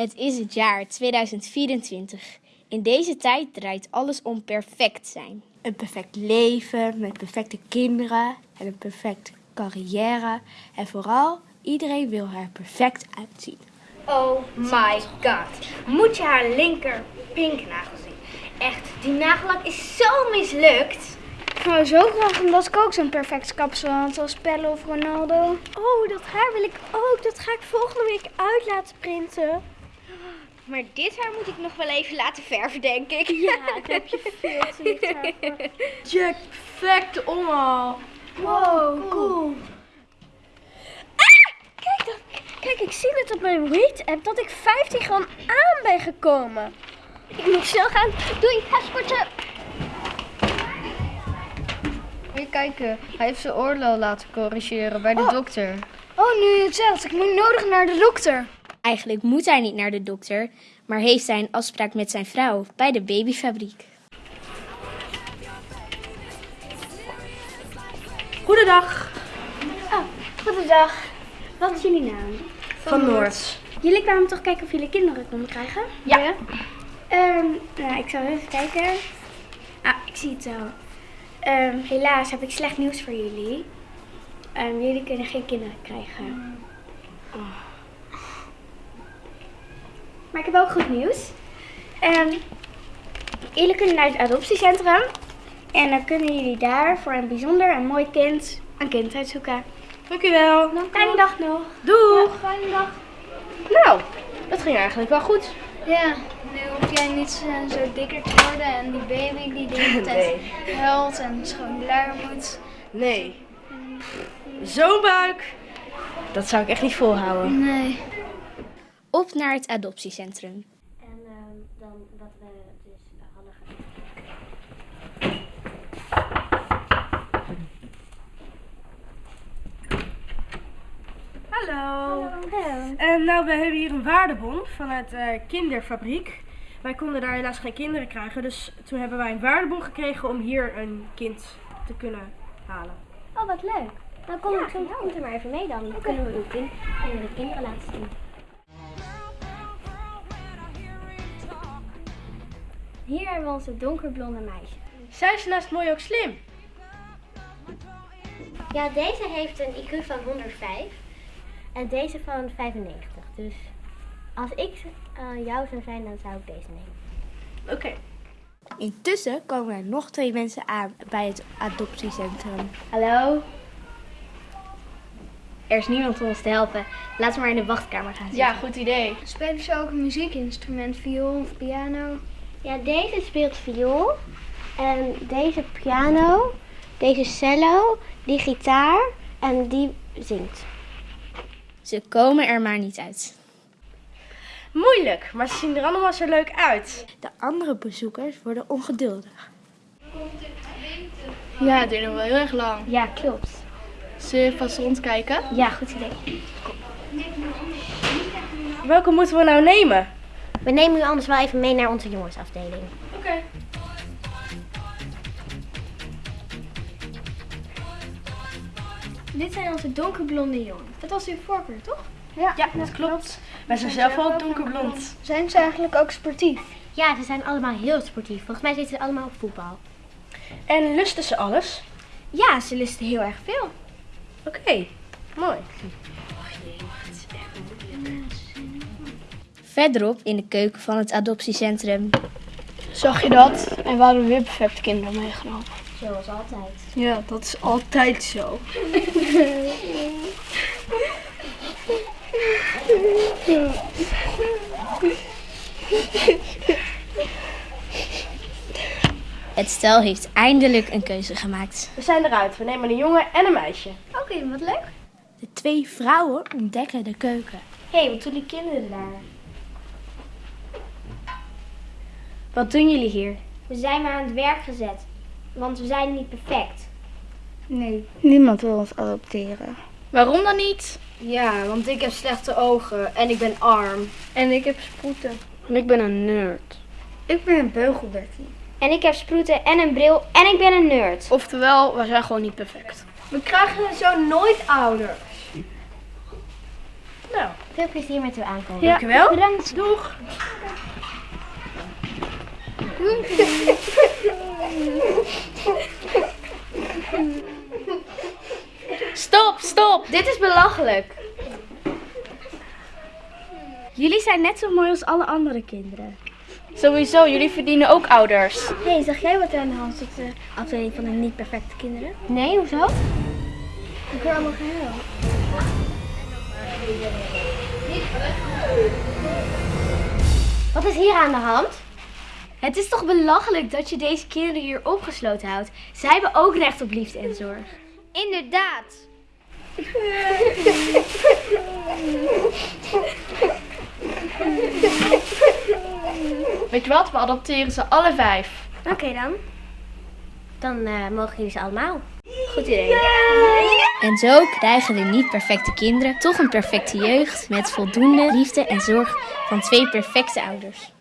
Het is het jaar 2024. In deze tijd draait alles om perfect zijn. Een perfect leven met perfecte kinderen en een perfecte carrière. En vooral, iedereen wil er perfect uitzien. Oh my god. Moet je haar linker pinknagel zien? Echt, die nagellak is zo mislukt. Ik zou zo graag omdat ik ook zo'n perfect kapsel had als Pelle of Ronaldo. Oh, dat haar wil ik ook. Dat ga ik volgende week uit laten printen. Maar dit haar moet ik nog wel even laten verven, denk ik. Ja, daar heb je veel te licht haar voor. Jack, perfect. Wow, cool. Kijk dan. Kijk, ik zie net op mijn weight-app dat ik 15 gram aan ben gekomen. Ik moet snel gaan. Doei, ga sporten. Je kijken, hij heeft zijn oorlel laten corrigeren bij de dokter. Oh, nu je het zegt. Ik moet nodig naar de dokter. Eigenlijk moet hij niet naar de dokter, maar heeft hij een afspraak met zijn vrouw bij de babyfabriek. Goedendag. Oh, goedendag. Wat is jullie naam? Van Noord. Jullie kwamen toch kijken of jullie kinderen konden krijgen? Ja. Ehm, nou, ik zal even kijken. Ah, ik zie het al. Ehm, helaas heb ik slecht nieuws voor jullie. Ehm, jullie kunnen geen kinderen krijgen. Oh. Maar ik heb ook goed nieuws. Ehm, jullie kunnen naar het adoptiecentrum. En dan kunnen jullie daar voor een bijzonder en mooi kind een kind uitzoeken. Dankjewel. Fijne dag nog. Doeg. Fijne dag. Nou, dat ging eigenlijk wel goed. Ja, nu hoef jij niet eh, zo dikker te worden en die baby die de hele tijd huilt en schoon luier moet. Nee. Zo'n buik. Dat zou ik echt niet volhouden. Nee. Op naar het adoptiecentrum. En dan wat we dus hadden Hallo. Hallo. En nou, we hebben hier een waardebon vanuit eh Kinderfabriek. Wij konden daar helaas geen kinderen krijgen, dus toen hebben wij een waardebon gekregen om hier een kind te kunnen halen. Oh, wat leuk. Dan kom ik zo komt er maar even mee dan. Dan kunnen we uw kind, kunnen we de kinderen laten zien. Hier hebben we onze donkerblonde meisje. Zijn ze naast mooi ook slim? Ja, deze heeft een IQ van 105 en deze van 95. Dus als ik eh, jou zou zijn, dan zou ik deze nemen. Oké. Intussen komen er nog twee mensen aan bij het adoptiecentrum. Hallo? Er is niemand om ons te helpen. Laten we maar in de wachtkamer gaan zitten. Ja, goed idee. Spelen ze ook een muziekinstrument, viool of piano? Ja, deze speelt viool. En deze piano. Deze cello. Die gitaar. En die zingt. Ze komen er maar niet uit. Moeilijk, maar ze zien er allemaal zo leuk uit. De andere bezoekers worden ongeduldig. Ja, het duurt nog wel heel erg lang. Ja, klopt. Zullen we vast rondkijken? Ja, goed idee. Welke moeten we nou nemen? We nemen u anders wel even mee naar onze jongensafdeling. Oké. Dit zijn onze donkerblonde jongens. Dat was uw voorkeur, toch? Ja, dat klopt. Wij zijn zelf ook donkerblond. Zijn ze eigenlijk ook sportief? Ja, ze zijn allemaal heel sportief. Volgens mij zitten ze allemaal op voetbal. En lusten ze alles? Ja, ze lusten heel erg veel. Oké, mooi. Verderop in de keuken van het adoptiecentrum. Zag je dat? En we hadden weer perfecte kinderen meegenomen. Zoals altijd. Ja, dat is altijd zo. Het stel heeft eindelijk een keuze gemaakt. We zijn eruit. We nemen een jongen en een meisje. Oké, wat leuk. De twee vrouwen ontdekken de keuken. Hé, hey, wat doen die kinderen daar? Wat doen jullie hier? We zijn maar aan het werk gezet. Want we zijn niet perfect. Nee, niemand wil ons adopteren. Waarom dan niet? Ja, want ik heb slechte ogen en ik ben arm. En ik heb sproeten. En ik ben een nerd. Ik ben een beugelbertie. En ik heb sproeten en een bril en ik ben een nerd. Oftewel, we zijn gewoon niet perfect. We krijgen zo nooit ouder. Nou, Veel plezier met uw aankomst. ja. Dankjewel. Bedankt. Doeg. Stop, stop! Dit is belachelijk. Jullie zijn net zo mooi als alle andere kinderen. Sowieso, jullie verdienen ook ouders. Hé, hey, zag jij wat er aan de hand is op de afdeling van de niet perfecte kinderen? Nee, hoezo? Ik hoor allemaal gehuil. Wat is hier aan de hand? Het is toch belachelijk dat je deze kinderen hier opgesloten houdt? Zij hebben ook recht op liefde en zorg. Inderdaad. Weet je wat, we adopteren ze alle vijf. Oké dan. Dan eh, mogen jullie ze allemaal. Goed idee. En zo krijgen de niet perfecte kinderen toch een perfecte jeugd met voldoende liefde en zorg van twee perfecte ouders.